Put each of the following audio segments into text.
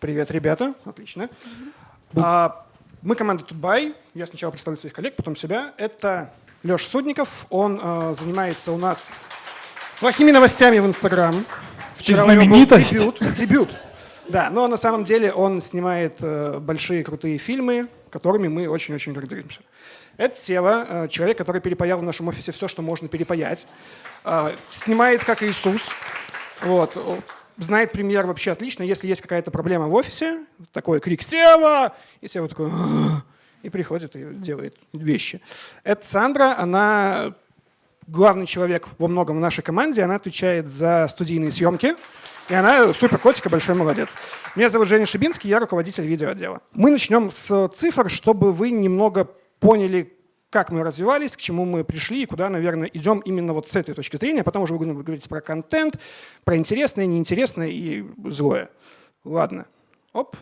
Привет, ребята. Отлично. А, мы команда Тутбай. Я сначала представлю своих коллег, потом себя. Это Леша Судников. Он а, занимается у нас плохими новостями в Инстаграм. Вчера у него был дебют. дебют. Да, но на самом деле он снимает э, большие крутые фильмы, которыми мы очень-очень гордимся. Это Сева, э, человек, который перепаял в нашем офисе все, что можно перепаять. Э, снимает как Иисус. Вот. Знает пример вообще отлично. Если есть какая-то проблема в офисе, такой крик «Сева!» И Сева такой и приходит и делает вещи. Это Сандра, она главный человек во многом в нашей команде, она отвечает за студийные съемки. И она супер котика, большой молодец. Меня зовут Женя Шибинский, я руководитель видеоотдела. Мы начнем с цифр, чтобы вы немного поняли, как мы развивались, к чему мы пришли и куда, наверное, идем именно вот с этой точки зрения. Потом уже будем говорить про контент, про интересное, неинтересное и злое. Ладно. Оп.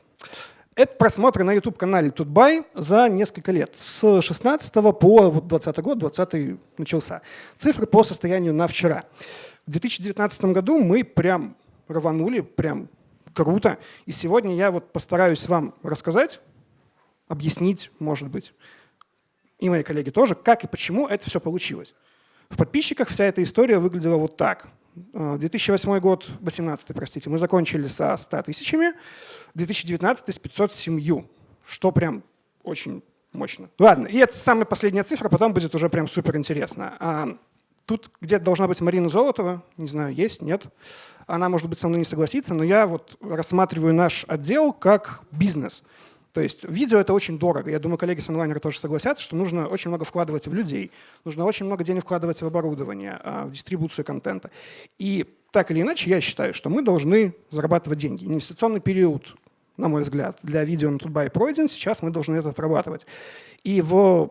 Это просмотры на YouTube-канале Тутбай за несколько лет. С 16 по 20 год, 20 начался. Цифры по состоянию на вчера. В 2019 году мы прям рванули, прям круто. И сегодня я вот постараюсь вам рассказать, объяснить, может быть, и мои коллеги тоже, как и почему это все получилось. В подписчиках вся эта история выглядела вот так. 2008 э, год, 2018, простите, мы закончили со 100 тысячами, 2019 с 507, что прям очень мощно. Ладно, и это самая последняя цифра, потом будет уже прям супер интересно. А, тут где-то должна быть Марина Золотова, не знаю, есть, нет. Она, может быть, со мной не согласится, но я вот рассматриваю наш отдел как бизнес – то есть видео — это очень дорого. Я думаю, коллеги с онлайнера тоже согласятся, что нужно очень много вкладывать в людей, нужно очень много денег вкладывать в оборудование, а, в дистрибуцию контента. И так или иначе, я считаю, что мы должны зарабатывать деньги. Инвестиционный период, на мой взгляд, для видео на Тутбай пройден, сейчас мы должны это отрабатывать. И в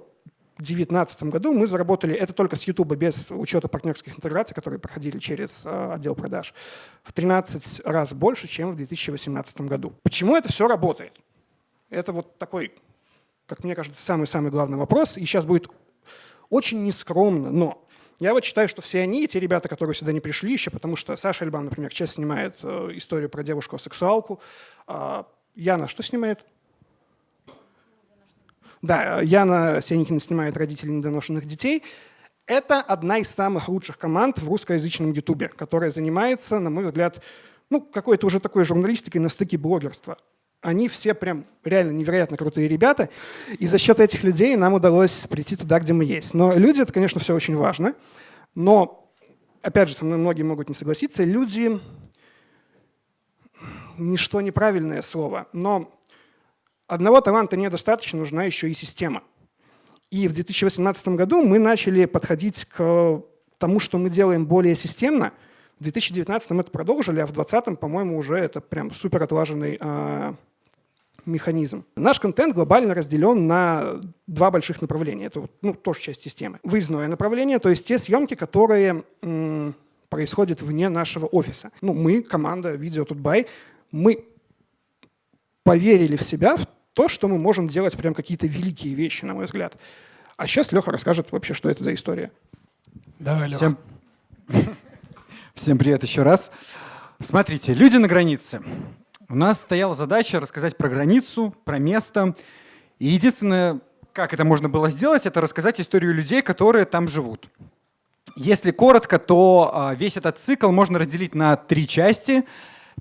2019 году мы заработали, это только с YouTube, без учета партнерских интеграций, которые проходили через э, отдел продаж, в 13 раз больше, чем в 2018 году. Почему это все работает? Это вот такой, как мне кажется, самый-самый главный вопрос. И сейчас будет очень нескромно, но я вот считаю, что все они, те ребята, которые сюда не пришли еще, потому что Саша Альбан, например, сейчас снимает э, историю про девушку-сексуалку. Э, Яна что снимает? Да, Яна Сеникина снимает родителей недоношенных детей. Это одна из самых лучших команд в русскоязычном ютубе, которая занимается, на мой взгляд, ну, какой-то уже такой журналистикой на стыке блогерства они все прям реально невероятно крутые ребята, и за счет этих людей нам удалось прийти туда, где мы есть. Но люди — это, конечно, все очень важно, но, опять же, со мной многие могут не согласиться, люди — ничто неправильное слово, но одного таланта недостаточно, нужна еще и система. И в 2018 году мы начали подходить к тому, что мы делаем более системно. В 2019 это продолжили, а в 2020, по-моему, уже это прям супер отлаженный а, механизм. Наш контент глобально разделен на два больших направления. Это ну, тоже часть системы. Выездное направление, то есть те съемки, которые происходят вне нашего офиса. Ну, мы, команда Видео Тутбай, мы поверили в себя, в то, что мы можем делать прям какие-то великие вещи, на мой взгляд. А сейчас Леха расскажет вообще, что это за история. Давай, Леха. Всем, Всем привет еще раз. Смотрите, люди на границе. У нас стояла задача рассказать про границу, про место. И единственное, как это можно было сделать, это рассказать историю людей, которые там живут. Если коротко, то а, весь этот цикл можно разделить на три части.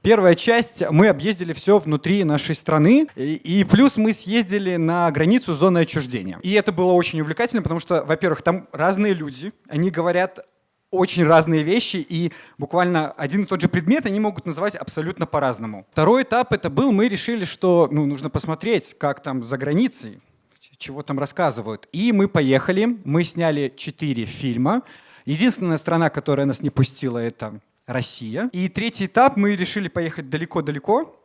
Первая часть, мы объездили все внутри нашей страны, и, плюс мы съездили на границу зоны отчуждения. И это было очень увлекательно, потому что, во-первых, там разные люди, они говорят очень разные вещи, и буквально один и тот же предмет они могут называть абсолютно по-разному. Второй этап это был, мы решили, что ну, нужно посмотреть, как там за границей, чего там рассказывают. И мы поехали, мы сняли четыре фильма. Единственная страна, которая нас не пустила, это Россия. И третий этап, мы решили поехать далеко-далеко,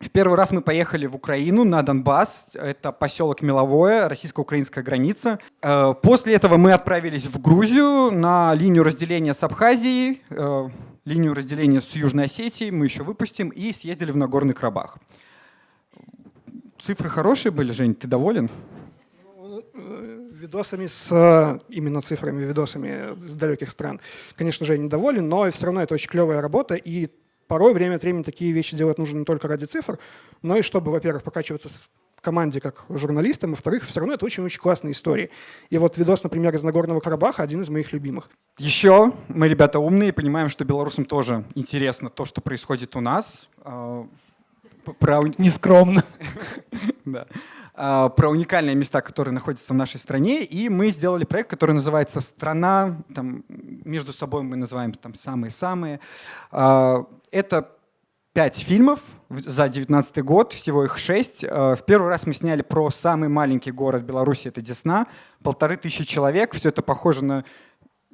в первый раз мы поехали в Украину, на Донбасс. Это поселок Меловое, российско-украинская граница. Э, после этого мы отправились в Грузию на линию разделения с Абхазией, э, линию разделения с Южной Осетией мы еще выпустим, и съездили в Нагорный Карабах. Цифры хорошие были, Жень, ты доволен? Э, видосами с именно цифрами, видосами с далеких стран, конечно же, я недоволен, но все равно это очень клевая работа, и порой время от времени такие вещи делать нужно не только ради цифр, но и чтобы, во-первых, покачиваться в команде как журналистам, во-вторых, все равно это очень-очень классные истории. И вот видос, например, из Нагорного Карабаха один из моих любимых. Еще мы, ребята, умные, понимаем, что белорусам тоже интересно то, что происходит у нас. А, про... Нескромно. да. А, про уникальные места, которые находятся в нашей стране. И мы сделали проект, который называется «Страна». Там, между собой мы называем там самые-самые. А, это пять фильмов за 2019 год, всего их шесть. А, в первый раз мы сняли про самый маленький город Беларуси, это Десна. Полторы тысячи человек. Все это похоже на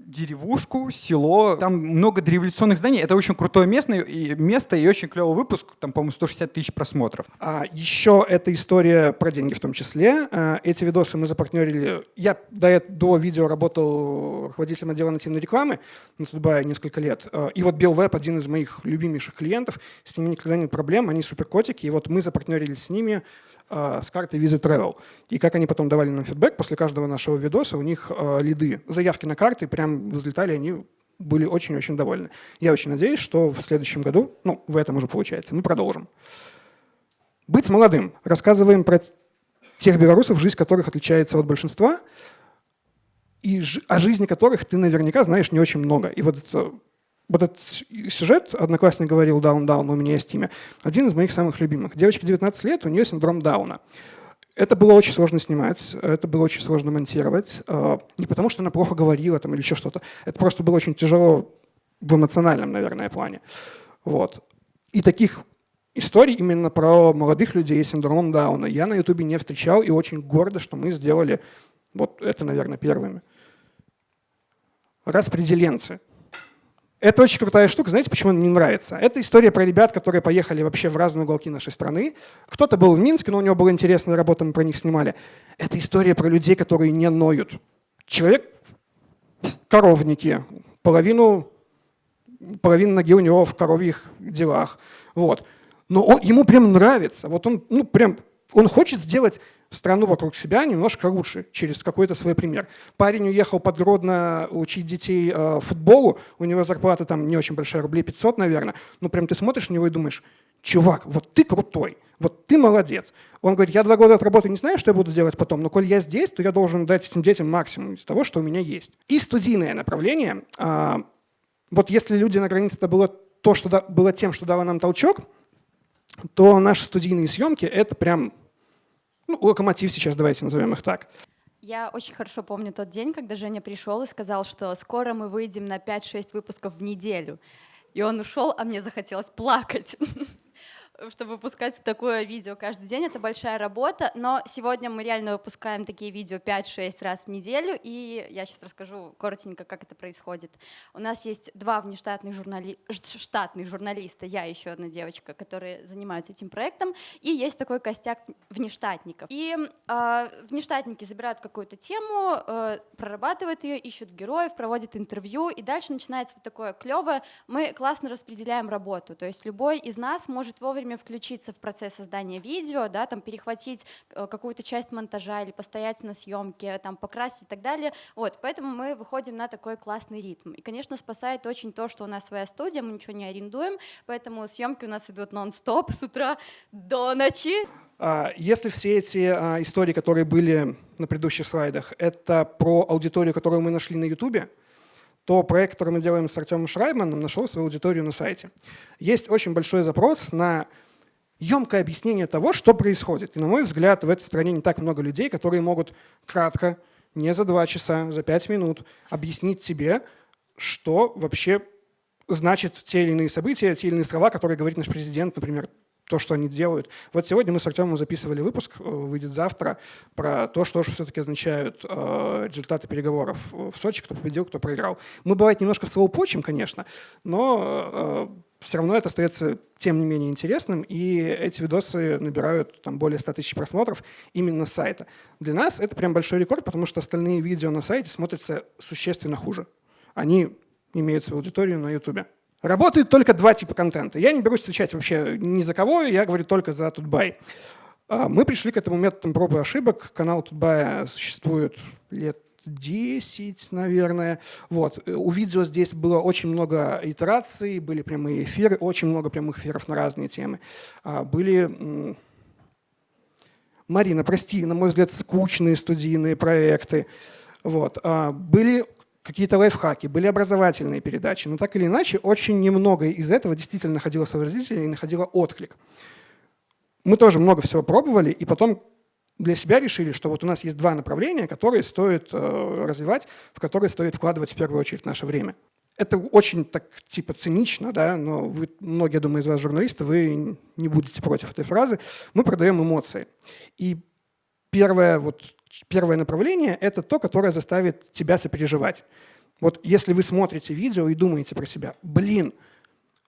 деревушку, село. Там много дореволюционных зданий. Это очень крутое место, и, место и очень клевый выпуск. Там, по-моему, 160 тысяч просмотров. А, еще эта история про деньги в том числе. А, эти видосы мы запартнерили. Я до, до видео работал руководителем отдела нативной рекламы на Тутбае несколько лет. А, и вот BillWeb один из моих любимейших клиентов. С ними никогда нет проблем. Они суперкотики. И вот мы запартнерились с ними с картой Visit Travel. И как они потом давали нам фидбэк, после каждого нашего видоса у них э, лиды, заявки на карты прям взлетали, они были очень-очень довольны. Я очень надеюсь, что в следующем году, ну, в этом уже получается, мы продолжим. Быть молодым. Рассказываем про тех белорусов, жизнь которых отличается от большинства, и о жизни которых ты наверняка знаешь не очень много. И вот вот этот сюжет, одноклассник говорил Даун Даун, у меня есть имя, один из моих самых любимых. Девочке 19 лет, у нее синдром Дауна. Это было очень сложно снимать, это было очень сложно монтировать. А, не потому, что она плохо говорила там, или еще что-то. Это просто было очень тяжело в эмоциональном, наверное, плане. Вот. И таких историй именно про молодых людей с синдромом Дауна я на Ютубе не встречал, и очень гордо, что мы сделали вот это, наверное, первыми. Распределенцы. Это очень крутая штука. Знаете, почему она мне нравится? Это история про ребят, которые поехали вообще в разные уголки нашей страны. Кто-то был в Минске, но у него была интересная работа, мы про них снимали. Это история про людей, которые не ноют. Человек в коровнике, половину, половину ноги у него в коровьих делах. Вот. Но он, ему прям нравится. Вот он, ну, прям, он хочет сделать страну вокруг себя немножко лучше через какой-то свой пример. Парень уехал под Гродно учить детей э, футболу, у него зарплата там не очень большая, рублей 500, наверное, но прям ты смотришь на него и думаешь, чувак, вот ты крутой, вот ты молодец. Он говорит, я два года отработаю, не знаю, что я буду делать потом, но коль я здесь, то я должен дать этим детям максимум из того, что у меня есть. И студийное направление. А, вот если люди на границе это было то, что было тем, что дало нам толчок, то наши студийные съемки — это прям ну, локомотив сейчас, давайте назовем их так. Я очень хорошо помню тот день, когда Женя пришел и сказал, что скоро мы выйдем на 5-6 выпусков в неделю. И он ушел, а мне захотелось плакать. чтобы выпускать такое видео каждый день, это большая работа, но сегодня мы реально выпускаем такие видео 5-6 раз в неделю, и я сейчас расскажу коротенько, как это происходит. У нас есть два внештатных журнали... штатных журналиста, я еще одна девочка, которые занимаются этим проектом, и есть такой костяк внештатников. И э, внештатники забирают какую-то тему, э, прорабатывают ее, ищут героев, проводят интервью, и дальше начинается вот такое клевое, мы классно распределяем работу, то есть любой из нас может вовремя вовремя включиться в процесс создания видео, да, там перехватить э, какую-то часть монтажа или постоять на съемке, там покрасить и так далее. Вот, поэтому мы выходим на такой классный ритм. И, конечно, спасает очень то, что у нас своя студия, мы ничего не арендуем, поэтому съемки у нас идут нон-стоп с утра до ночи. А, если все эти а, истории, которые были на предыдущих слайдах, это про аудиторию, которую мы нашли на YouTube, то проект, который мы делаем с Артемом Шрайманом, нашел свою аудиторию на сайте. Есть очень большой запрос на емкое объяснение того, что происходит. И, на мой взгляд, в этой стране не так много людей, которые могут кратко, не за два часа, за пять минут объяснить тебе, что вообще значит те или иные события, те или иные слова, которые говорит наш президент, например, то, что они делают. Вот сегодня мы с Артемом записывали выпуск, э, выйдет завтра, про то, что же все-таки означают э, результаты переговоров в Сочи, кто победил, кто проиграл. Мы, бывает, немножко словопочим, конечно, но э, все равно это остается тем не менее интересным, и эти видосы набирают там, более 100 тысяч просмотров именно с сайта. Для нас это прям большой рекорд, потому что остальные видео на сайте смотрятся существенно хуже. Они имеют свою аудиторию на YouTube. Работают только два типа контента. Я не берусь отвечать вообще ни за кого, я говорю только за Тутбай. А, мы пришли к этому методом проб и ошибок. Канал Тутбая существует лет 10, наверное. Вот. У видео здесь было очень много итераций, были прямые эфиры, очень много прямых эфиров на разные темы. А, были... Марина, прости, на мой взгляд, скучные студийные проекты. Вот. А, были какие-то лайфхаки, были образовательные передачи, но так или иначе очень немного из этого действительно находило зрителя и находило отклик. Мы тоже много всего пробовали, и потом для себя решили, что вот у нас есть два направления, которые стоит э, развивать, в которые стоит вкладывать в первую очередь наше время. Это очень так типа цинично, да, но вы, многие, думаю, из вас журналисты, вы не будете против этой фразы. Мы продаем эмоции. И первое, вот, первое направление – это то, которое заставит тебя сопереживать. Вот если вы смотрите видео и думаете про себя, блин,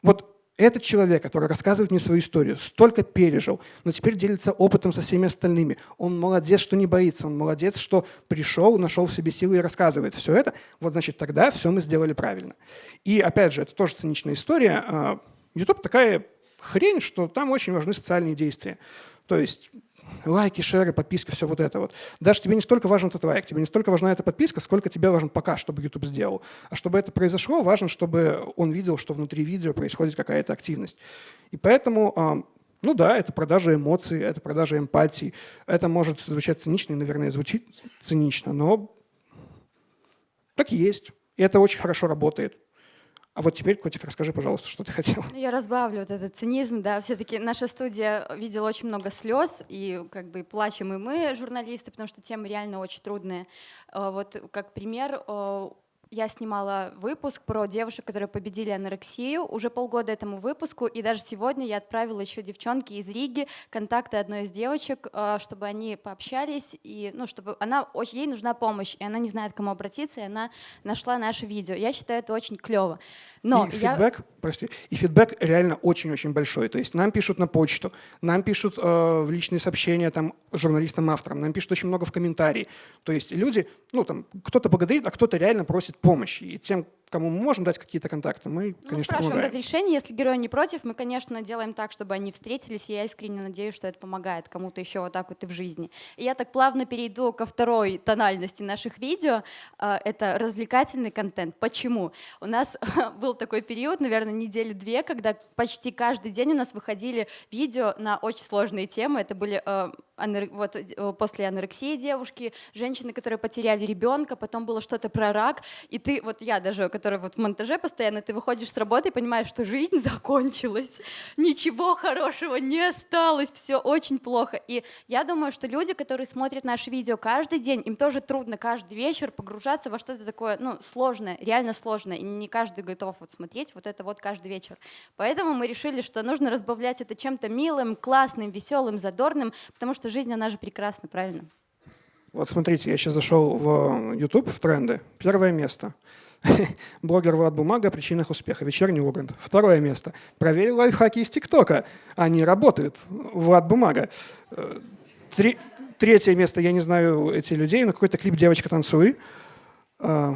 вот этот человек, который рассказывает мне свою историю, столько пережил, но теперь делится опытом со всеми остальными. Он молодец, что не боится, он молодец, что пришел, нашел в себе силы и рассказывает все это. Вот значит, тогда все мы сделали правильно. И опять же, это тоже циничная история. А, YouTube такая хрень, что там очень важны социальные действия. То есть лайки, шеры, подписки, все вот это вот. Даже тебе не столько важен этот лайк, тебе не столько важна эта подписка, сколько тебе важен пока, чтобы YouTube сделал. А чтобы это произошло, важно, чтобы он видел, что внутри видео происходит какая-то активность. И поэтому, а, ну да, это продажа эмоций, это продажа эмпатии. Это может звучать цинично, и, наверное, звучит цинично, но так и есть. И это очень хорошо работает. А вот теперь, Котик, расскажи, пожалуйста, что ты хотел. Ну, я разбавлю вот этот цинизм, да, все-таки наша студия видела очень много слез, и как бы плачем и мы, журналисты, потому что темы реально очень трудные. Э, вот как пример, э, я снимала выпуск про девушек, которые победили анорексию, уже полгода этому выпуску, и даже сегодня я отправила еще девчонки из Риги контакты одной из девочек, э, чтобы они пообщались, и, ну, чтобы она, ей нужна помощь, и она не знает, к кому обратиться, и она нашла наше видео. Я считаю, это очень клево. Но и я... фидбэк, прости, и фидбэк реально очень-очень большой. То есть нам пишут на почту, нам пишут э, в личные сообщения там журналистам-авторам, нам пишут очень много в комментарии. То есть люди, ну там, кто-то благодарит, а кто-то реально просит помощи. И тем, кому мы можем дать какие-то контакты, мы, ну, конечно, спрашиваем помогаем. разрешение, если герой не против, мы, конечно, делаем так, чтобы они встретились, и я искренне надеюсь, что это помогает кому-то еще вот так вот и в жизни. И я так плавно перейду ко второй тональности наших видео, а, это развлекательный контент. Почему? У нас был такой период, наверное, недели две, когда почти каждый день у нас выходили видео на очень сложные темы, это были а, вот, э, после анорексии девушки, женщины, которые потеряли ребенка, потом было что-то про рак, и ты, вот я даже, которая вот в монтаже постоянно, ты выходишь с работы и понимаешь, что жизнь закончилась, ничего хорошего не осталось, все очень плохо. И я думаю, что люди, которые смотрят наши видео каждый день, им тоже трудно каждый вечер погружаться во что-то такое, ну, сложное, реально сложное, и не каждый готов вот смотреть вот это вот каждый вечер. Поэтому мы решили, что нужно разбавлять это чем-то милым, классным, веселым, задорным, потому что жизнь, она же прекрасна, правильно? Вот смотрите, я сейчас зашел в YouTube, в тренды. Первое место. Блогер Влад Бумага о причинах успеха. Вечерний Ургант. Второе место. Проверил лайфхаки из ТикТока. Они работают. Влад Бумага. Э, три, третье место. Я не знаю эти людей, но какой-то клип «Девочка танцуй». Э,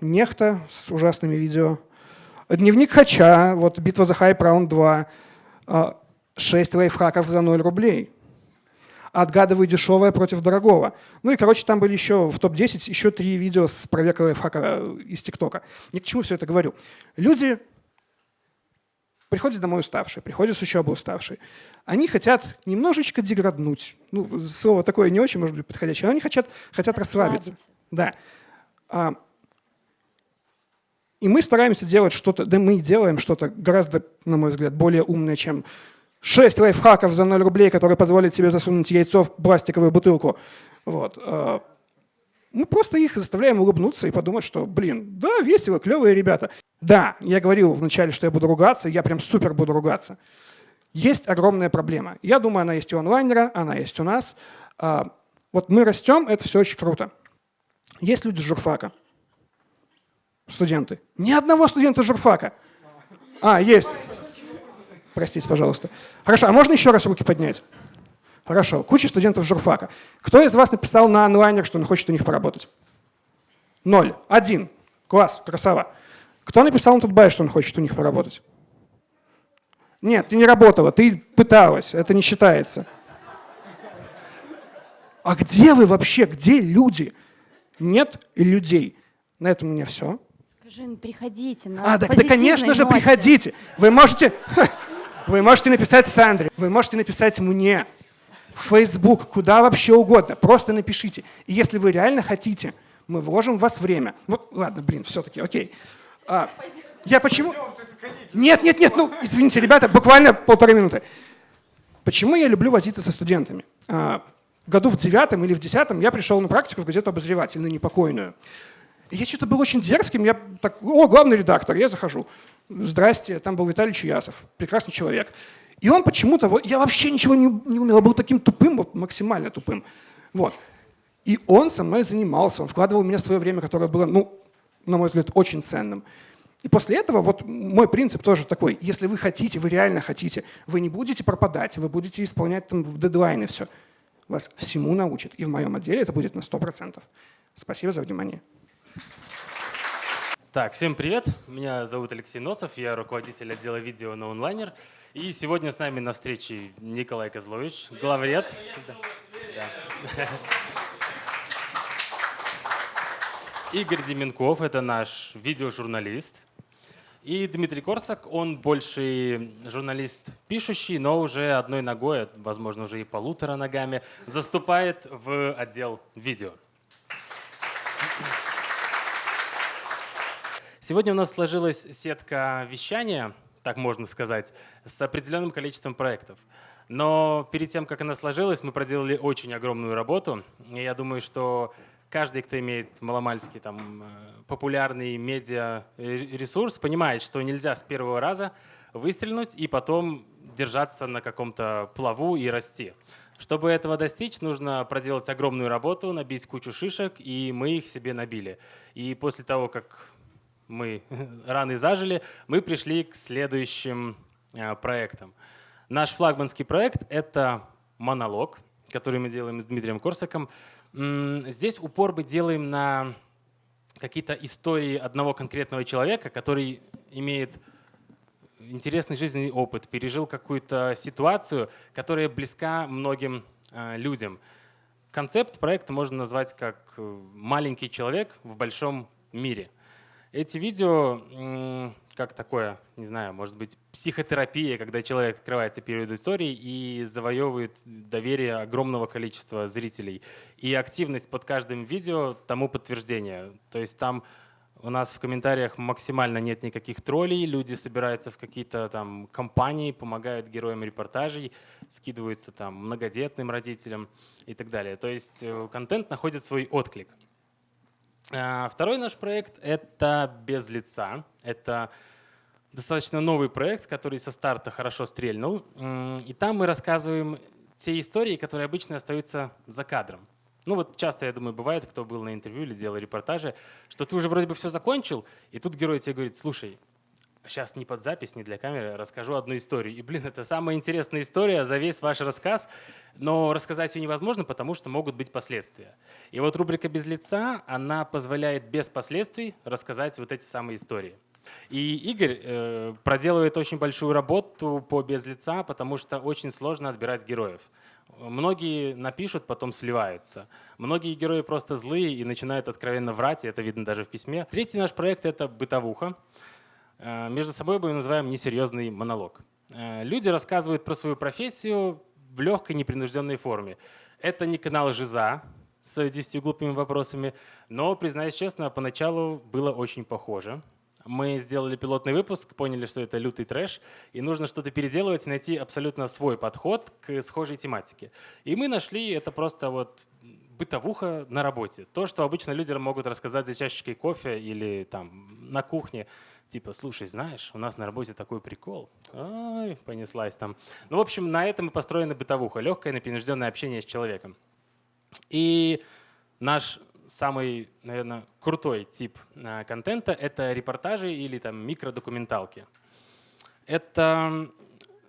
Нехта с ужасными видео. Дневник Хача. Вот «Битва за хайп. Раунд 2». Э, шесть лайфхаков за 0 рублей отгадываю дешевое против дорогого. Ну и, короче, там были еще в топ-10 еще три видео с проверкой лайфхака э, из ТикТока. Ни к чему все это говорю. Люди приходят домой уставшие, приходят с учебы уставшие. Они хотят немножечко деграднуть. Ну, слово такое не очень, может быть, подходящее. Они хотят, хотят расслабиться. Да. А, и мы стараемся делать что-то, да мы делаем что-то гораздо, на мой взгляд, более умное, чем 6 лайфхаков за 0 рублей, которые позволят тебе засунуть яйцо в пластиковую бутылку. Вот. Э, мы просто их заставляем улыбнуться и подумать, что, блин, да, весело, клевые ребята. Да, я говорил вначале, что я буду ругаться, я прям супер буду ругаться. Есть огромная проблема. Я думаю, она есть у онлайнера, она есть у нас. А, вот мы растем, это все очень круто. Есть люди журфака, студенты. Ни одного студента журфака. А, есть. Простите, пожалуйста. Хорошо, а можно еще раз руки поднять? Хорошо. Куча студентов журфака. Кто из вас написал на онлайнер, что он хочет у них поработать? Ноль. Один. Класс, красава. Кто написал на Тутбай, что он хочет у них поработать? Нет, ты не работала, ты пыталась, это не считается. А где вы вообще, где люди? нет людей. На этом у меня все. Скажи, ну, приходите. На а, да, да, конечно же, ноте. приходите. Вы можете, вы можете написать Сандре, вы можете написать мне, в Facebook, куда вообще угодно. Просто напишите. И если вы реально хотите, мы вложим в вас время. Вот, ладно, блин, все-таки, окей. А, я почему... Нет, нет, нет, ну, извините, ребята, буквально полторы минуты. Почему я люблю возиться со студентами? А, году в девятом или в десятом я пришел на практику в газету «Обозреватель», на непокойную. И я что-то был очень дерзким, я так, о, главный редактор, я захожу. Здрасте, там был Виталий Чуясов, прекрасный человек. И он почему-то, я вообще ничего не, не умел, был таким тупым, вот максимально тупым. Вот. И он со мной занимался, он вкладывал в меня свое время, которое было, ну, на мой взгляд, очень ценным. И после этого вот мой принцип тоже такой, если вы хотите, вы реально хотите, вы не будете пропадать, вы будете исполнять там в дедлайны все. Вас всему научат. И в моем отделе это будет на 100%. Спасибо за внимание. Так, всем привет. Меня зовут Алексей Носов, я руководитель отдела видео на онлайнер. И сегодня с нами на встрече Николай Козлович, главред. Да. Игорь Деменков, это наш видеожурналист. И Дмитрий Корсак, он больше журналист пишущий, но уже одной ногой, возможно, уже и полутора ногами, заступает в отдел видео. Сегодня у нас сложилась сетка вещания, так можно сказать, с определенным количеством проектов. Но перед тем, как она сложилась, мы проделали очень огромную работу. И я думаю, что каждый, кто имеет маломальский там, э, популярный медиа ресурс, понимает, что нельзя с первого раза выстрелить и потом держаться на каком-то плаву и расти. Чтобы этого достичь, нужно проделать огромную работу, набить кучу шишек, и мы их себе набили. И после того, как мы раны зажили, мы пришли к следующим э, проектам. Наш флагманский проект — это монолог, который мы делаем с Дмитрием Корсаком. Здесь упор мы делаем на какие-то истории одного конкретного человека, который имеет интересный жизненный опыт, пережил какую-то ситуацию, которая близка многим э, людям. Концепт проекта можно назвать как э, «маленький человек в большом мире». Эти видео как такое, не знаю, может быть, психотерапия, когда человек открывается перед историей и завоевывает доверие огромного количества зрителей. И активность под каждым видео тому подтверждение. То есть там у нас в комментариях максимально нет никаких троллей, люди собираются в какие-то там компании, помогают героям репортажей, скидываются там многодетным родителям и так далее. То есть э, контент находит свой отклик. А, второй наш проект — это «Без лица». Это достаточно новый проект, который со старта хорошо стрельнул. И там мы рассказываем те истории, которые обычно остаются за кадром. Ну вот часто, я думаю, бывает, кто был на интервью или делал репортажи, что ты уже вроде бы все закончил, и тут герой тебе говорит, слушай, сейчас не под запись, не для камеры, расскажу одну историю. И, блин, это самая интересная история за весь ваш рассказ, но рассказать ее невозможно, потому что могут быть последствия. И вот рубрика «Без лица», она позволяет без последствий рассказать вот эти самые истории. И Игорь э, проделывает очень большую работу по «Без лица», потому что очень сложно отбирать героев. Многие напишут, потом сливаются. Многие герои просто злые и начинают откровенно врать, и это видно даже в письме. Третий наш проект — это «Бытовуха». Э, между собой мы называем несерьезный монолог. Э, люди рассказывают про свою профессию в легкой непринужденной форме. Это не канал Жиза с 10 глупыми вопросами, но, признаюсь честно, поначалу было очень похоже. Мы сделали пилотный выпуск, поняли, что это лютый трэш, и нужно что-то переделывать и найти абсолютно свой подход к схожей тематике. И мы нашли это просто вот бытовуха на работе. То, что обычно люди могут рассказать за чашечкой кофе или там на кухне. Типа, слушай, знаешь, у нас на работе такой прикол. Ай, понеслась там. Ну, в общем, на этом и построена бытовуха. Легкое, непринужденное общение с человеком. И наш самый, наверное, крутой тип а, контента — это репортажи или там микродокументалки. Это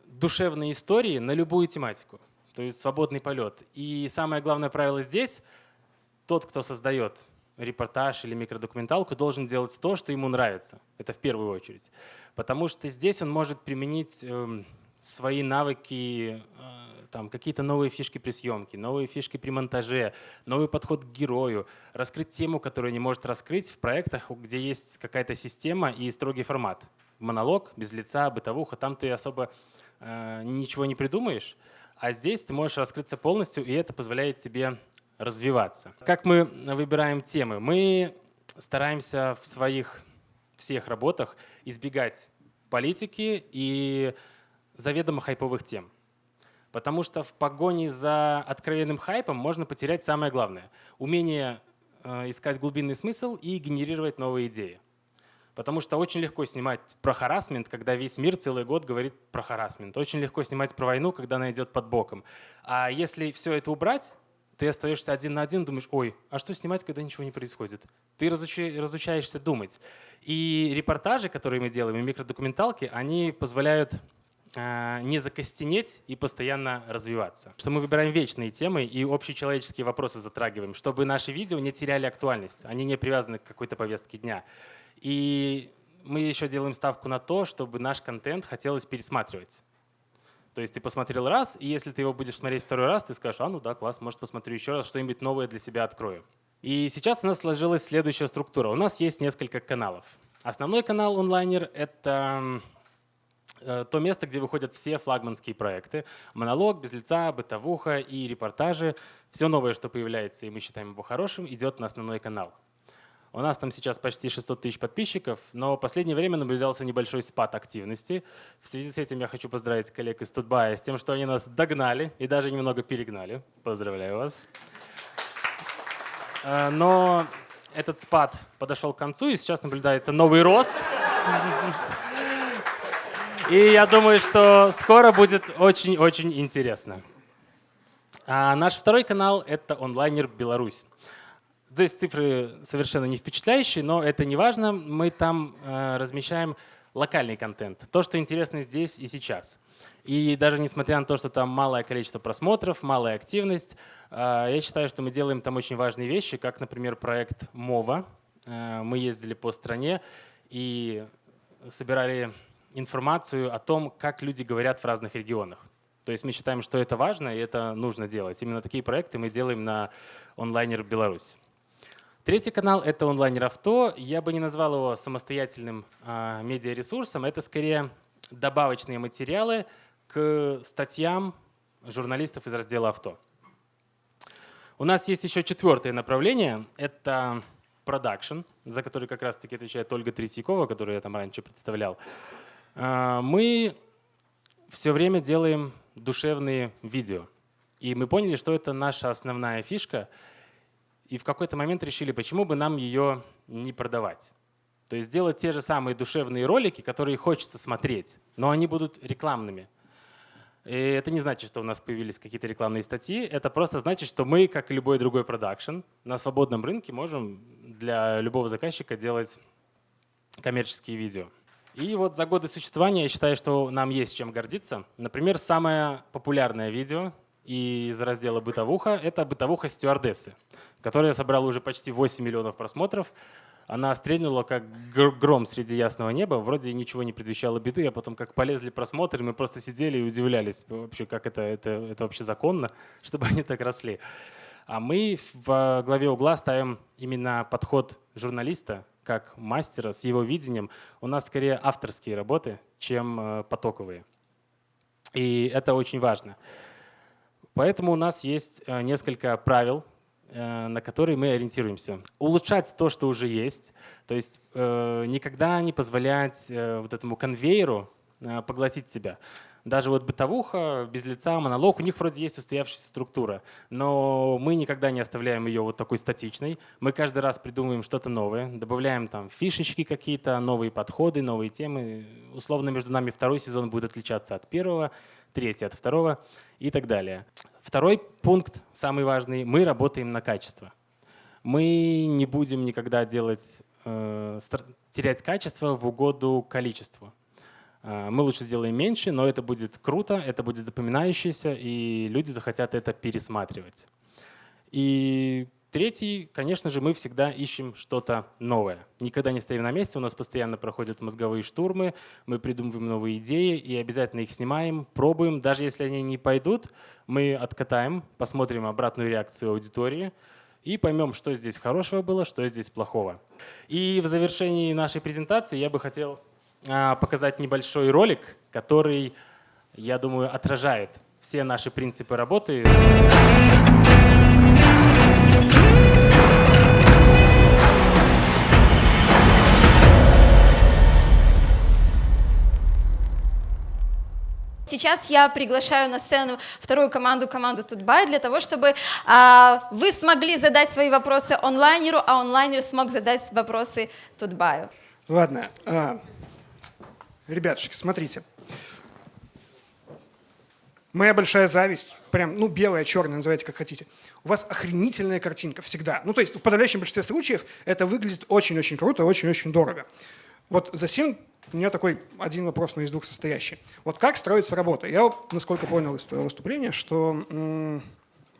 душевные истории на любую тематику, то есть свободный полет. И самое главное правило здесь — тот, кто создает репортаж или микродокументалку, должен делать то, что ему нравится. Это в первую очередь. Потому что здесь он может применить эм, свои навыки, э, там, какие-то новые фишки при съемке, новые фишки при монтаже, новый подход к герою, раскрыть тему, которую не может раскрыть в проектах, где есть какая-то система и строгий формат. Монолог, без лица, бытовуха, там ты особо э, ничего не придумаешь, а здесь ты можешь раскрыться полностью, и это позволяет тебе развиваться. Как мы выбираем темы? Мы стараемся в своих всех работах избегать политики и заведомо хайповых тем. Потому что в погоне за откровенным хайпом можно потерять самое главное — умение э, искать глубинный смысл и генерировать новые идеи. Потому что очень легко снимать про харасмент, когда весь мир целый год говорит про харасмент. Очень легко снимать про войну, когда она идет под боком. А если все это убрать, ты остаешься один на один, думаешь, ой, а что снимать, когда ничего не происходит? Ты разучаешься думать. И репортажи, которые мы делаем, и микродокументалки, они позволяют а, не закостенеть и постоянно развиваться. Что мы выбираем вечные темы и общечеловеческие вопросы затрагиваем, чтобы наши видео не теряли актуальность, они не привязаны к какой-то повестке дня. И мы еще делаем ставку на то, чтобы наш контент хотелось пересматривать. То есть ты посмотрел раз, и если ты его будешь смотреть второй раз, ты скажешь, а ну да, класс, может посмотрю еще раз, что-нибудь новое для себя открою. И сейчас у нас сложилась следующая структура. У нас есть несколько каналов. Основной канал онлайнер — это э, то место, где выходят все флагманские проекты. Монолог, без лица, бытовуха и репортажи. Все новое, что появляется, и мы считаем его хорошим, идет на основной канал. У нас там сейчас почти 600 тысяч подписчиков, но в последнее время наблюдался небольшой спад активности. В связи с этим я хочу поздравить коллег из Тутбая с тем, что они нас догнали и даже немного перегнали. Поздравляю вас. Э, но этот спад подошел к концу, и сейчас наблюдается новый рост. И я думаю, что скоро будет очень-очень интересно. А наш второй канал — это онлайнер «Беларусь». Здесь цифры совершенно не впечатляющие, но это не важно. Мы там э, размещаем локальный контент, то, что интересно здесь и сейчас. И даже несмотря на то, что там малое количество просмотров, малая активность, э, я считаю, что мы делаем там очень важные вещи, как, например, проект МОВА. Э, мы ездили по стране и собирали информацию о том, как люди говорят в разных регионах. То есть мы считаем, что это важно и это нужно делать. Именно такие проекты мы делаем на онлайнер Беларусь. Третий канал — это онлайнер авто. Я бы не назвал его самостоятельным э, медиаресурсом. Это скорее добавочные материалы к статьям журналистов из раздела авто. У нас есть еще четвертое направление — это продакшн, за который как раз-таки отвечает Ольга Третьякова, которую я там раньше представлял. Э, мы все время делаем душевные видео. И мы поняли, что это наша основная фишка — и в какой-то момент решили, почему бы нам ее не продавать. То есть сделать те же самые душевные ролики, которые хочется смотреть, но они будут рекламными. И это не значит, что у нас появились какие-то рекламные статьи. Это просто значит, что мы, как и любой другой продакшн, на свободном рынке можем для любого заказчика делать коммерческие видео. И вот за годы существования я считаю, что нам есть чем гордиться. Например, самое популярное видео из раздела «Бытовуха» — это «Бытовуха стюардессы» которая собрала уже почти 8 миллионов просмотров. Она стрельнула как гром среди ясного неба, вроде ничего не предвещало беды, а потом как полезли просмотры, мы просто сидели и удивлялись вообще, как это, это, это вообще законно, чтобы они так росли. А мы в главе угла ставим именно подход журналиста, как мастера с его видением. У нас скорее авторские работы, чем э, потоковые. И это очень важно. Поэтому у нас есть э, несколько правил, Э, на который мы ориентируемся. Улучшать то, что уже есть, то есть э, никогда не позволять э, вот этому конвейеру э, поглотить тебя. Даже вот бытовуха, без лица, монолог, у них вроде есть устоявшаяся структура, но мы никогда не оставляем ее вот такой статичной. Мы каждый раз придумываем что-то новое, добавляем там фишечки какие-то, новые подходы, новые темы. Условно между нами второй сезон будет отличаться от первого, третий от второго и так далее. Второй пункт, самый важный, мы работаем на качество. Мы не будем никогда делать, э, терять качество в угоду количеству. Э, мы лучше сделаем меньше, но это будет круто, это будет запоминающееся, и люди захотят это пересматривать. И Третий, конечно же, мы всегда ищем что-то новое. Никогда не стоим на месте, у нас постоянно проходят мозговые штурмы, мы придумываем новые идеи и обязательно их снимаем, пробуем. Даже если они не пойдут, мы откатаем, посмотрим обратную реакцию аудитории и поймем, что здесь хорошего было, что здесь плохого. И в завершении нашей презентации я бы хотел а, показать небольшой ролик, который, я думаю, отражает все наши принципы работы. Сейчас я приглашаю на сцену вторую команду, команду Тутбай, для того, чтобы а, вы смогли задать свои вопросы онлайнеру, а онлайнер смог задать вопросы Тутбаю. Ладно. А, ребятушки, смотрите. Моя большая зависть, прям, ну, белая, черная, называйте как хотите. У вас охренительная картинка всегда. Ну, то есть в подавляющем большинстве случаев это выглядит очень-очень круто, очень-очень дорого. Вот за 7 у меня такой один вопрос, но из двух состоящий. Вот как строится работа? Я, насколько понял из твоего выступления, что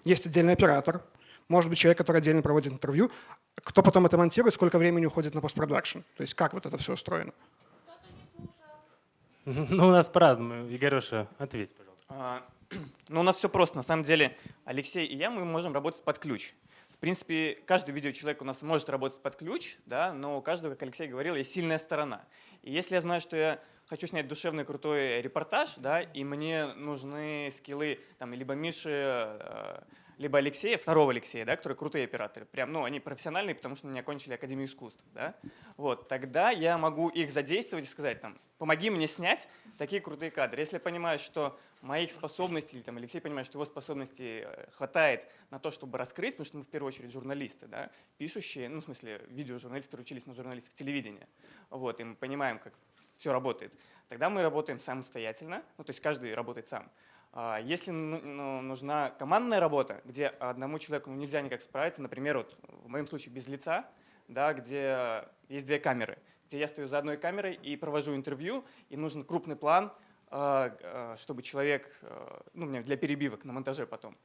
есть отдельный оператор, может быть, человек, который отдельно проводит интервью. Кто потом это монтирует, сколько времени уходит на постпродакшн? То есть как вот это все устроено? Ну, у нас по-разному. Игореша, ответь, пожалуйста. А, ну, у нас все просто. На самом деле, Алексей и я, мы можем работать под ключ. В принципе, каждый видеочеловек у нас может работать под ключ, да, но у каждого, как Алексей говорил, есть сильная сторона. И если я знаю, что я хочу снять душевный крутой репортаж, да, и мне нужны скиллы там, либо Миши, э, либо Алексея, второго Алексея, да, которые крутые операторы. Прям, ну, они профессиональные, потому что они окончили Академию искусств. Да? Вот, тогда я могу их задействовать и сказать, там, помоги мне снять такие крутые кадры. Если я понимаю, что моих способностей, или там, Алексей понимает, что его способностей э, хватает на то, чтобы раскрыть, потому что мы в первую очередь журналисты, да, пишущие, ну, в смысле, видеожурналисты, учились на журналистов телевидения. Вот, и мы понимаем, как все работает. Тогда мы работаем самостоятельно, ну, то есть каждый работает сам. А, если ну, ну, нужна командная работа, где одному человеку нельзя никак справиться, например, вот в моем случае без лица, да, где есть две камеры, где я стою за одной камерой и провожу интервью, и нужен крупный план, чтобы человек, ну, мне для перебивок на монтаже потом,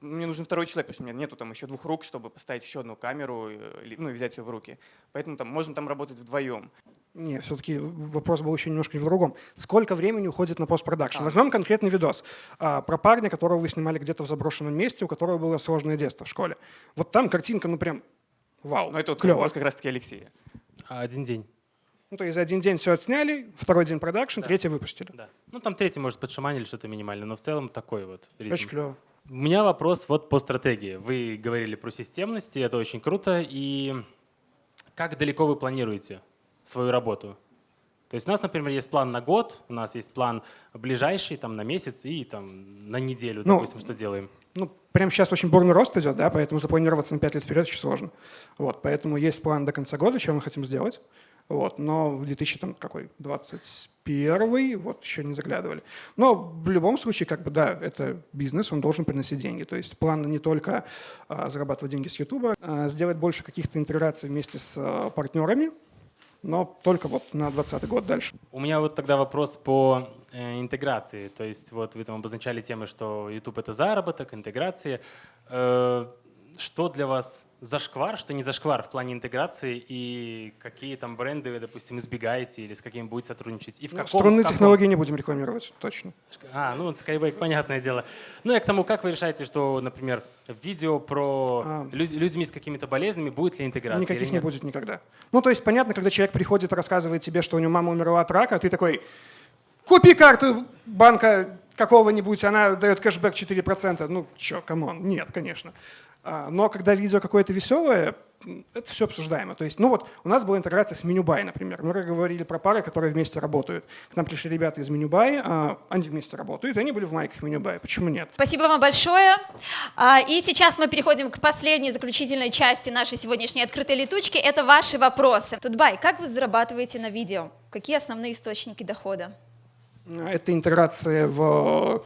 мне нужен второй человек, потому что у меня нету там еще двух рук, чтобы поставить еще одну камеру, ну и взять ее в руки. Поэтому там можно там работать вдвоем. Не, все-таки вопрос был еще немножко в другом. Сколько времени уходит на постпродакшн? А. Возьмем конкретный видос а, про парня, которого вы снимали где-то в заброшенном месте, у которого было сложное детство в школе. Вот там картинка, ну прям вау, Ну это вот клево. как раз-таки Алексея. А, один день. Ну, то есть за один день все отсняли, второй день продакшн, да. третий выпустили. Да. Ну, там третий, может, подшаманили что-то минимальное, но в целом такой вот ритм. Очень клево. У меня вопрос вот по стратегии. Вы говорили про системность, и это очень круто. И как далеко вы планируете свою работу? То есть у нас, например, есть план на год, у нас есть план ближайший, там, на месяц и там, на неделю, ну, допустим, что делаем. Ну, прямо сейчас очень бурный рост идет, да, поэтому запланироваться на 5 лет вперед очень сложно. Вот, поэтому есть план до конца года, что мы хотим сделать. Вот, но в 2021 вот еще не заглядывали. Но в любом случае, как бы, да, это бизнес, он должен приносить деньги. То есть план не только а, зарабатывать деньги с YouTube, а сделать больше каких-то интеграций вместе с а, партнерами, но только вот на 2020 год дальше. У меня вот тогда вопрос по э, интеграции. То есть вот вы там обозначали темы, что YouTube — это заработок, интеграция. Э, что для вас зашквар, что не зашквар в плане интеграции и какие там бренды вы, допустим, избегаете или с какими будете сотрудничать? И в ну, каком, струнные каком... технологии не будем рекламировать, точно. А, ну SkyWay, понятное дело. Ну и к тому, как вы решаете, что, например, видео про а... люд, людьми с какими-то болезнями, будет ли интеграция? Никаких не будет никогда. Ну то есть понятно, когда человек приходит и рассказывает тебе, что у него мама умерла от рака, ты такой, купи карту банка какого-нибудь, она дает кэшбэк 4%. Ну, чё, come on, нет, конечно. А, но когда видео какое-то веселое, это все обсуждаемо. То есть, ну вот, у нас была интеграция с Менюбай, например. Мы говорили про пары, которые вместе работают. К нам пришли ребята из Менюбай, а, они вместе работают, и они были в майках Менюбай. Почему нет? Спасибо вам большое. А, и сейчас мы переходим к последней заключительной части нашей сегодняшней открытой летучки. Это ваши вопросы. Тутбай, как вы зарабатываете на видео? Какие основные источники дохода? Это интеграция в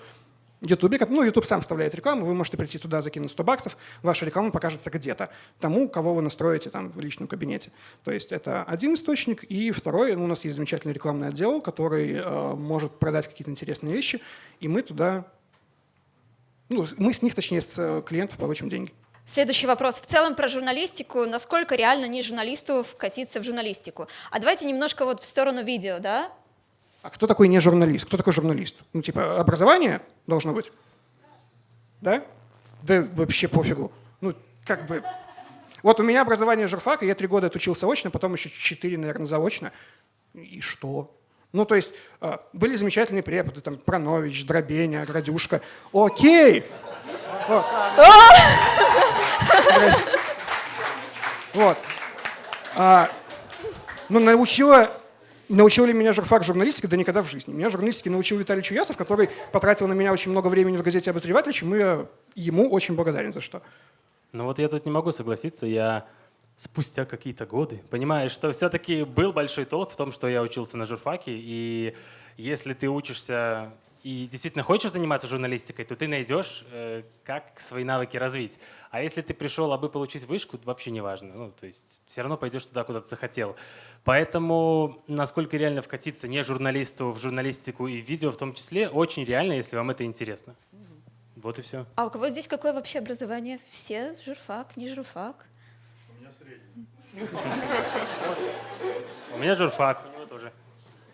YouTube, ну, YouTube сам вставляет рекламу, вы можете прийти туда, закинуть 100 баксов, ваша реклама покажется где-то тому, кого вы настроите там в личном кабинете. То есть это один источник, и второй, ну, у нас есть замечательный рекламный отдел, который э, может продать какие-то интересные вещи, и мы туда, ну, мы с них, точнее, с клиентов получим деньги. Следующий вопрос. В целом про журналистику. Насколько реально не журналисту вкатиться в журналистику? А давайте немножко вот в сторону видео, да? А кто такой не журналист? Кто такой журналист? Ну, типа, образование должно быть? Да? Да вообще пофигу. Ну, как бы... Вот у меня образование журфака, я три года отучился очно, потом еще четыре, наверное, заочно. И что? Ну, то есть а, были замечательные преподы, там, Пранович, Дробеня, Градюшка. Окей! Вот. А, ну, научила, научил ли меня журфак журналистики? Да никогда в жизни. Меня журналистики научил Виталий Чуясов, который потратил на меня очень много времени в газете «Обозреватель», чему я ему очень благодарен за что. Ну вот я тут не могу согласиться. Я спустя какие-то годы понимаю, что все-таки был большой толк в том, что я учился на журфаке. И если ты учишься и действительно хочешь заниматься журналистикой, то ты найдешь, э, как свои навыки развить. А если ты пришел, абы получить вышку, то вообще не важно. Ну, то есть все равно пойдешь туда, куда ты захотел. Поэтому насколько реально вкатиться не журналисту в журналистику и видео в том числе, очень реально, если вам это интересно. Вот и все. А у кого здесь какое вообще образование? Все журфак, не журфак? У меня средний. У меня журфак, у него тоже.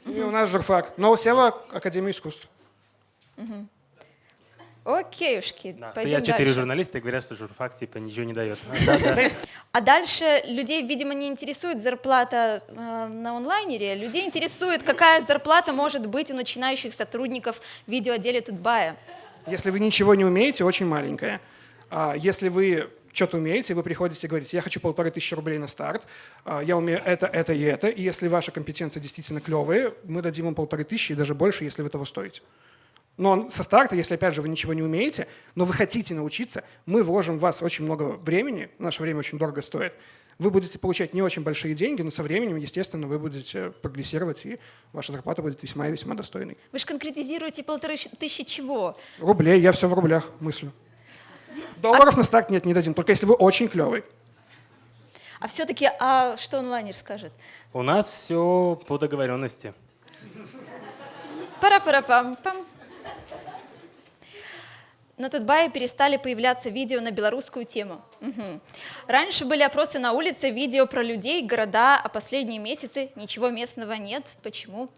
И у нас журфак. Но у Сева Академия искусств. Угу. Окейушки, да, пойдем четыре дальше. журналиста и говорят, что журфак типа ничего не дает. А дальше людей, видимо, не интересует зарплата э, на онлайнере. Людей интересует, какая зарплата может быть у начинающих сотрудников видеоотделе Тутбая. Если вы ничего не умеете, очень маленькая. А если вы что-то умеете, вы приходите и говорите, я хочу полторы тысячи рублей на старт, а, я умею это, это и это, и если ваши компетенции действительно клевые, мы дадим вам полторы тысячи и даже больше, если вы того стоите. Но со старта, если, опять же, вы ничего не умеете, но вы хотите научиться, мы вложим в вас очень много времени, наше время очень дорого стоит, вы будете получать не очень большие деньги, но со временем, естественно, вы будете прогрессировать, и ваша зарплата будет весьма и весьма достойной. Вы же конкретизируете полторы тысячи чего? Рублей, я все в рублях мыслю. Долларов а... на старт нет, не дадим, только если вы очень клевый. А все-таки, а что онлайнер скажет? У нас все по договоренности. Пара-пара-пам-пам. На Тутбае перестали появляться видео на белорусскую тему. Угу. Раньше были опросы на улице, видео про людей, города, а последние месяцы ничего местного нет. Почему?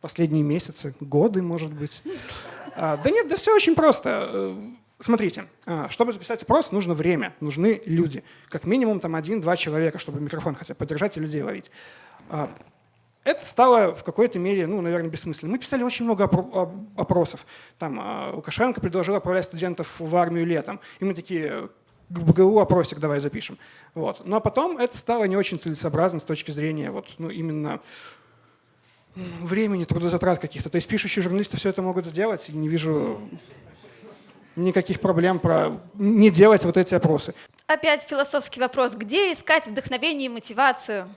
Последние месяцы, годы, может быть. А, да нет, да все очень просто. Э, смотрите, а, чтобы записать опрос, нужно время, нужны люди. Как минимум там один-два человека, чтобы микрофон хотя бы поддержать и людей ловить. Это стало в какой-то мере, ну, наверное, бессмысленно. Мы писали очень много опросов. Там а, Лукашенко предложил отправлять студентов в армию летом. И мы такие, к опросик давай запишем. Вот. Но потом это стало не очень целесообразно с точки зрения вот, ну, именно времени, трудозатрат каких-то. То есть пишущие журналисты все это могут сделать, и не вижу никаких проблем про не делать вот эти опросы. Опять философский вопрос. Где искать вдохновение и мотивацию?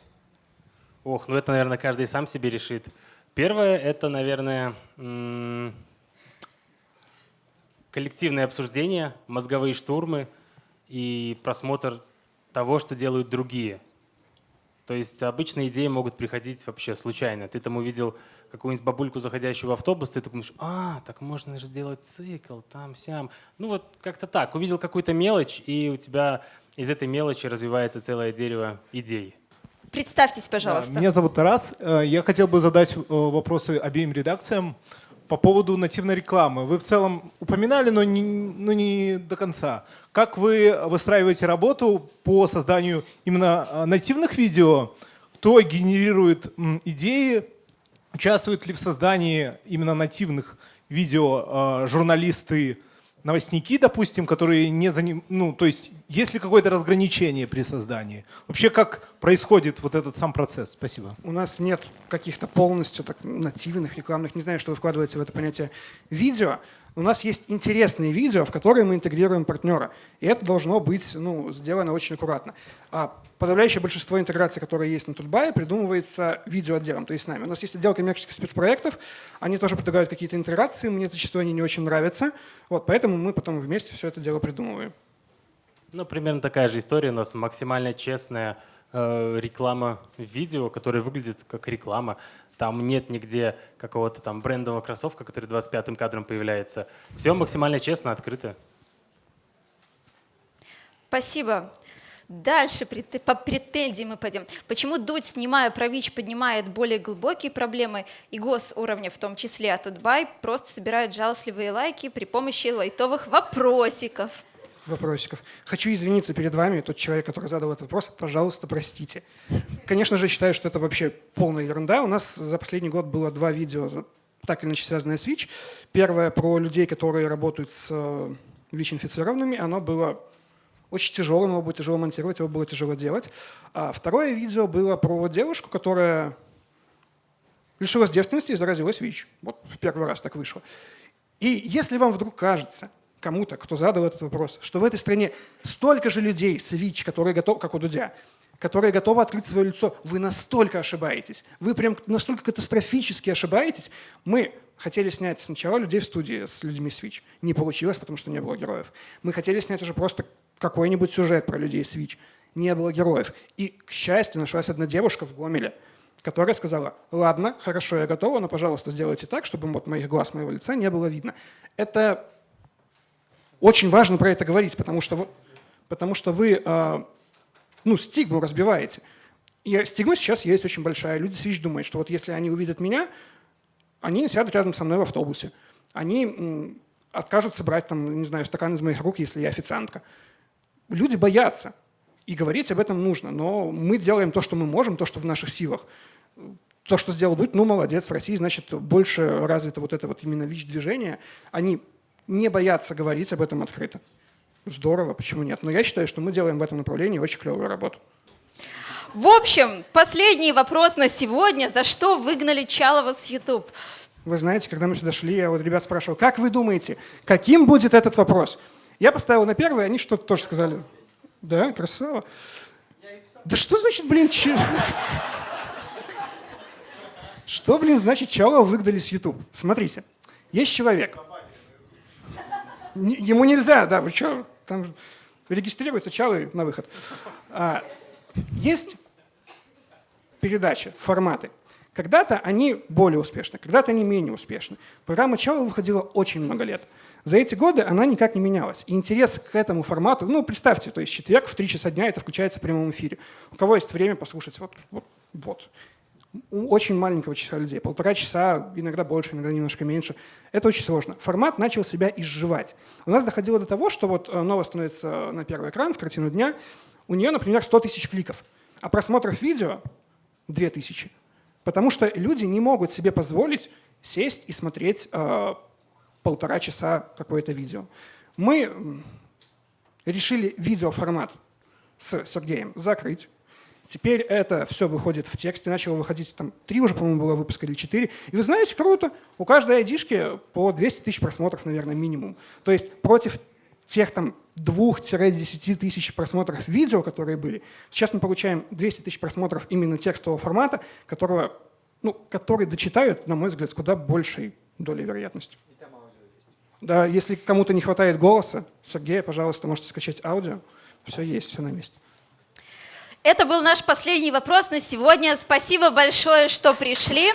Ох, ну это, наверное, каждый сам себе решит. Первое — это, наверное, коллективное обсуждение, мозговые штурмы и просмотр того, что делают другие. То есть обычные идеи могут приходить вообще случайно. Ты там увидел какую-нибудь бабульку, заходящую в автобус, ты такой думаешь, а, так можно же сделать цикл, там-сям. Ну вот как-то так. Увидел какую-то мелочь, и у тебя из этой мелочи развивается целое дерево идей. Представьтесь, пожалуйста. Да, меня зовут Тарас. Э, я хотел бы задать э, вопросы обеим редакциям по поводу нативной рекламы. Вы в целом упоминали, но не, но не до конца. Как вы выстраиваете работу по созданию именно э, нативных видео? Кто генерирует идеи? Участвуют ли в создании именно нативных видео журналисты, новостники, допустим, которые не за ним, ну, то есть есть ли какое-то разграничение при создании? Вообще как происходит вот этот сам процесс? Спасибо. У нас нет каких-то полностью так, нативных рекламных, не знаю, что вы вкладываете в это понятие, видео. У нас есть интересные видео, в которые мы интегрируем партнера. И это должно быть ну, сделано очень аккуратно. А подавляющее большинство интеграций, которые есть на Тутбае, придумывается видеоотделом, то есть с нами. У нас есть отдел коммерческих спецпроектов, они тоже предлагают какие-то интеграции, мне зачастую они не очень нравятся. Вот, поэтому мы потом вместе все это дело придумываем. Ну, примерно такая же история. У нас максимально честная э, реклама видео, которая выглядит как реклама. Там нет нигде какого-то там брендового кроссовка, который 25-м кадром появляется. Все максимально честно, открыто. Спасибо. Дальше по претензии мы пойдем. Почему Дудь, снимая про ВИЧ, поднимает более глубокие проблемы и госуровня в том числе, а Тутбай просто собирает жалостливые лайки при помощи лайтовых вопросиков? Вопросиков. Хочу извиниться перед вами, тот человек, который задал этот вопрос. Пожалуйста, простите. Конечно же, считаю, что это вообще полная ерунда. У нас за последний год было два видео, так или иначе связанные с ВИЧ. Первое про людей, которые работают с э, ВИЧ-инфицированными. Оно было очень тяжелым, его было тяжело монтировать, его было тяжело делать. А второе видео было про девушку, которая лишилась девственности и заразилась ВИЧ. Вот в первый раз так вышло. И если вам вдруг кажется, кому-то, кто задал этот вопрос, что в этой стране столько же людей с ВИЧ, которые готовы, как у Дудя, которые готовы открыть свое лицо, вы настолько ошибаетесь. Вы прям настолько катастрофически ошибаетесь. Мы хотели снять сначала людей в студии с людьми с ВИЧ. Не получилось, потому что не было героев. Мы хотели снять уже просто какой-нибудь сюжет про людей с ВИЧ. Не было героев. И, к счастью, нашлась одна девушка в Гомеле, которая сказала, ладно, хорошо, я готова, но, пожалуйста, сделайте так, чтобы вот моих глаз, моего лица не было видно. Это очень важно про это говорить, потому что, потому что вы а, ну, стигму разбиваете. И стигма сейчас есть очень большая. Люди с ВИЧ думают, что вот если они увидят меня, они не сядут рядом со мной в автобусе. Они откажутся брать, там, не знаю, стакан из моих рук, если я официантка люди боятся, и говорить об этом нужно, но мы делаем то, что мы можем, то, что в наших силах. То, что сделал Дудь, ну, молодец, в России, значит, больше развито вот это вот именно ВИЧ-движение. Они не боятся говорить об этом открыто. Здорово, почему нет? Но я считаю, что мы делаем в этом направлении очень клевую работу. В общем, последний вопрос на сегодня. За что выгнали Чалова с YouTube? Вы знаете, когда мы сюда шли, я вот ребят спрашивал, как вы думаете, каким будет этот вопрос? Я поставил на первый, они что-то тоже сказали. Да, красава. Да что значит, блин, че... Что, блин, значит, Чалова выгнали с YouTube? Смотрите, есть человек. Ему нельзя, да, вы что, там регистрируется Чалый на выход. А, есть передачи, форматы. Когда-то они более успешны, когда-то они менее успешны. Программа Чалова выходила очень много лет. За эти годы она никак не менялась. И интерес к этому формату, ну, представьте, то есть четверг в 3 часа дня это включается в прямом эфире. У кого есть время послушать, вот, вот, вот. Очень маленького числа людей, полтора часа, иногда больше, иногда немножко меньше. Это очень сложно. Формат начал себя изживать. У нас доходило до того, что вот э, новость становится на первый экран, в картину дня, у нее, например, 100 тысяч кликов, а просмотров видео 2000. Потому что люди не могут себе позволить сесть и смотреть э, полтора часа какое-то видео. Мы решили видеоформат с Сергеем закрыть. Теперь это все выходит в тексте, начало выходить, там три уже, по-моему, было выпуска или четыре. И вы знаете, круто, у каждой айдишки по 200 тысяч просмотров, наверное, минимум. То есть против тех там 2-10 тысяч просмотров видео, которые были, сейчас мы получаем 200 тысяч просмотров именно текстового формата, которого, ну, который дочитают, на мой взгляд, с куда большей долей вероятности. Да, если кому-то не хватает голоса, Сергей, пожалуйста, можете скачать аудио. Все есть, все на месте. Это был наш последний вопрос на сегодня. Спасибо большое, что пришли.